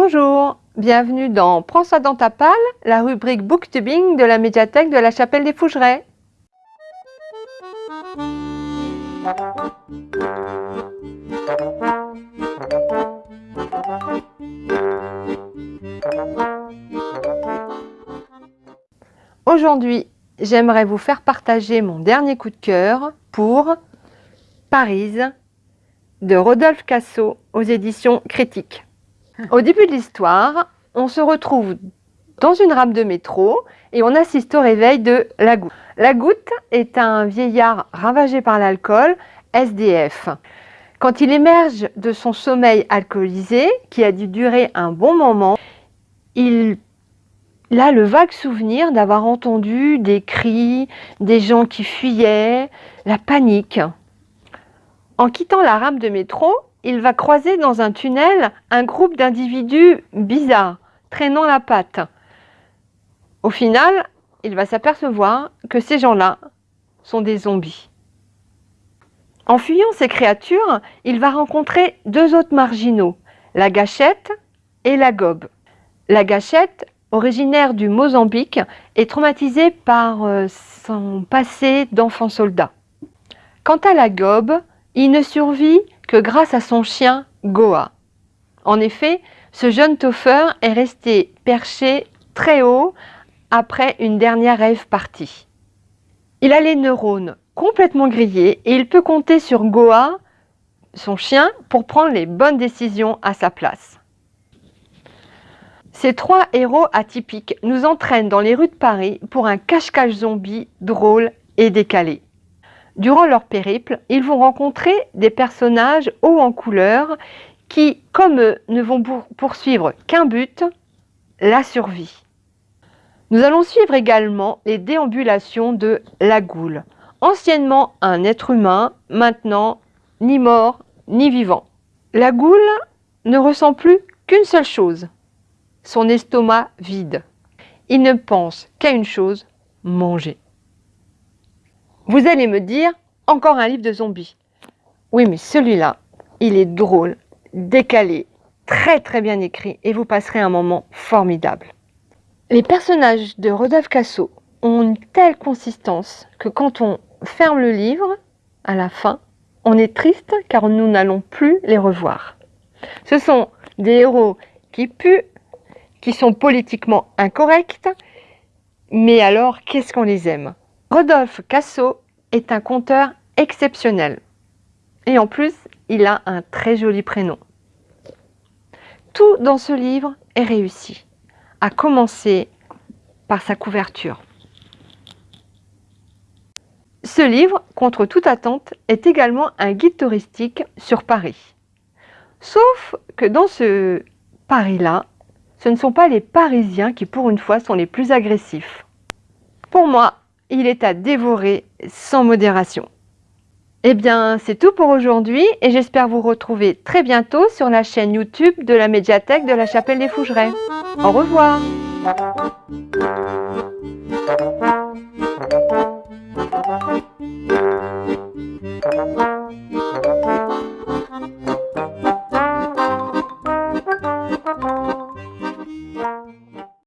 Bonjour, bienvenue dans Prends ça dans ta palle, la rubrique booktubing de la médiathèque de la Chapelle des Fougerets. Aujourd'hui, j'aimerais vous faire partager mon dernier coup de cœur pour Paris de Rodolphe Cassot aux éditions Critiques. Au début de l'histoire, on se retrouve dans une rame de métro et on assiste au réveil de la goutte. La goutte est un vieillard ravagé par l'alcool, SDF. Quand il émerge de son sommeil alcoolisé, qui a dû durer un bon moment, il a le vague souvenir d'avoir entendu des cris, des gens qui fuyaient, la panique. En quittant la rame de métro, il va croiser dans un tunnel un groupe d'individus bizarres, traînant la patte. Au final, il va s'apercevoir que ces gens-là sont des zombies. En fuyant ces créatures, il va rencontrer deux autres marginaux, la gâchette et la gobe. La gâchette, originaire du Mozambique, est traumatisée par euh, son passé d'enfant soldat. Quant à la gobe, il ne survit que grâce à son chien Goa. En effet, ce jeune toffeur est resté perché très haut après une dernière rêve partie. Il a les neurones complètement grillés et il peut compter sur Goa, son chien, pour prendre les bonnes décisions à sa place. Ces trois héros atypiques nous entraînent dans les rues de Paris pour un cache-cache zombie drôle et décalé. Durant leur périple, ils vont rencontrer des personnages hauts en couleur qui, comme eux, ne vont poursuivre qu'un but, la survie. Nous allons suivre également les déambulations de la goule, anciennement un être humain, maintenant ni mort ni vivant. La goule ne ressent plus qu'une seule chose, son estomac vide. Il ne pense qu'à une chose, manger. Vous allez me dire, encore un livre de zombies. Oui, mais celui-là, il est drôle, décalé, très très bien écrit et vous passerez un moment formidable. Les personnages de Rodolphe Cassot ont une telle consistance que quand on ferme le livre, à la fin, on est triste car nous n'allons plus les revoir. Ce sont des héros qui puent, qui sont politiquement incorrects, mais alors qu'est-ce qu'on les aime? Rodolphe Cassot est un conteur exceptionnel. Et en plus, il a un très joli prénom. Tout dans ce livre est réussi, à commencer par sa couverture. Ce livre, contre toute attente, est également un guide touristique sur Paris. Sauf que dans ce Paris-là, ce ne sont pas les Parisiens qui, pour une fois, sont les plus agressifs. Pour moi, il est à dévorer sans modération. Eh bien, c'est tout pour aujourd'hui et j'espère vous retrouver très bientôt sur la chaîne YouTube de la médiathèque de la Chapelle des Fougerets. Au revoir